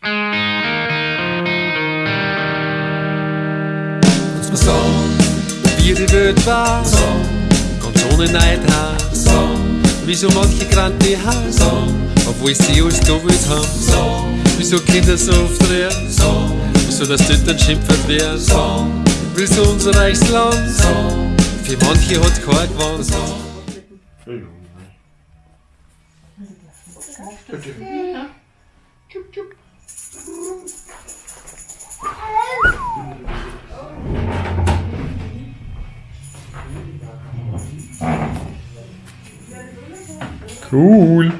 Sagen, wie die Welt war, ganz ohne Neidhaar. Wieso manche Grante haben, obwohl sie alles wollt haben. Wieso Kinder so oft reden, wieso das Eltern schimpft werden. Wieso unser reiches Land, für manche hat kein gewonnen. Cool.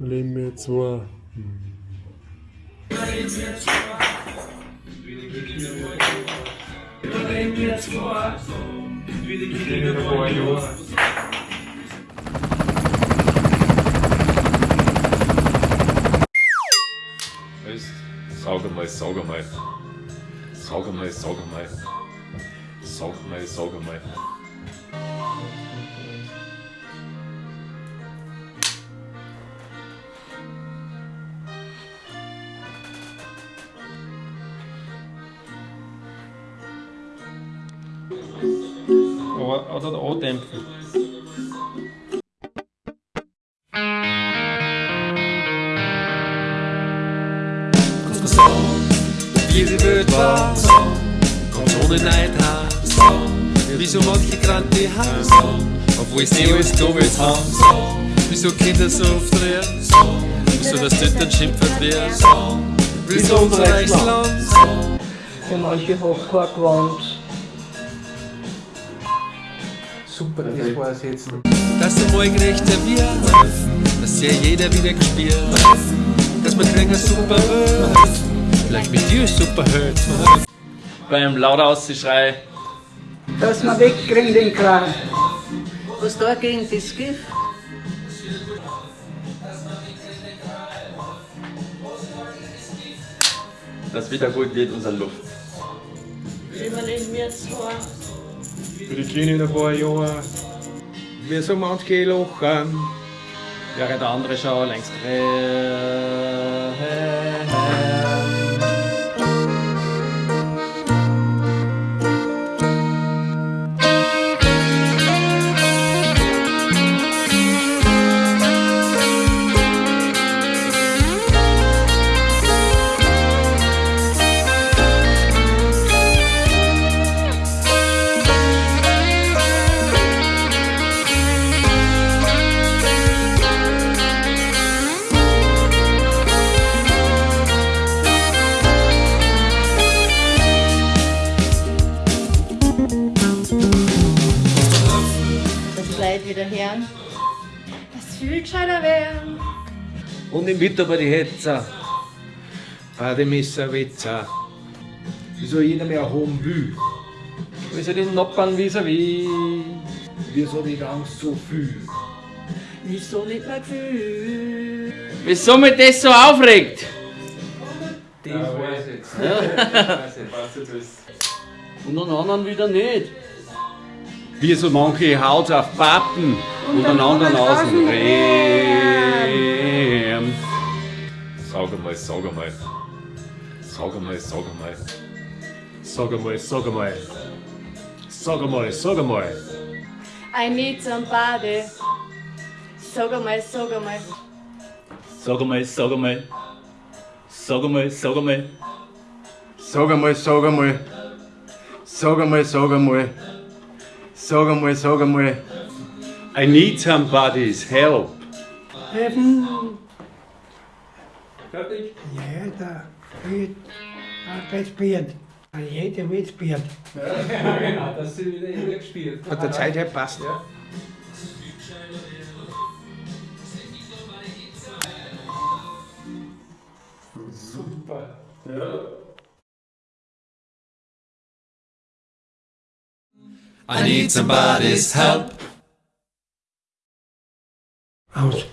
Leben wir zwei. Sag mal, sag mal. Sag mal, sag mal. Sag mal, sag mal. Oder der A-Dämpfer. Ohne Neidhaar. Wieso manche Grante haben, obwohl sie alles da wollt haben. Wieso Kinder so oft reden, wieso das Eltern schimpft werden. Wieso unser reiches Land, Für manche Hochhaar gewandt. Super, das war es jetzt. dass einmal gerechter wird, dass ja jeder wieder gespielt, dass wir kriegen super Welt, vielleicht mit dir super Welt. Beim laut auszuschreien. Dass wir wegkriegen den Kran. Was da gegen das Gift? dass wieder gut wird, unsere Luft. Für die Kleinen in ein paar Jahren. Wie so manche lachen. Während der andere schon längst das viel gescheiter werden. Und im Winter bei die Hetzer. Bademesser, Wetzer. Wieso jeder mehr haben will. Wieso die Noppern vis-à-vis? Wieso die Angst so viel. Wieso nicht mehr Gefühl? Wieso mich das so aufregt? Das weiß ich jetzt. Und an anderen wieder nicht. Wie so manche Haut auf Pappen und an anderen außen Rehm. Sag mal, sag mal. Sag mal, sag mal. Sag einmal, sag einmal. Sag einmal, sag einmal. I need somebody. Sag einmal, sag einmal. Sag einmal, sag einmal. Sag einmal, sag einmal. Sag einmal, sag einmal. Sag einmal, sag einmal. Sag einmal, sag einmal. I need somebody's help. Helfen. Fertig? Ja, da wird das Bild. Jeder will Bild. Genau, das sind wieder gespielt. Von der Zeit her passt. Super. I need somebody's help. Aus.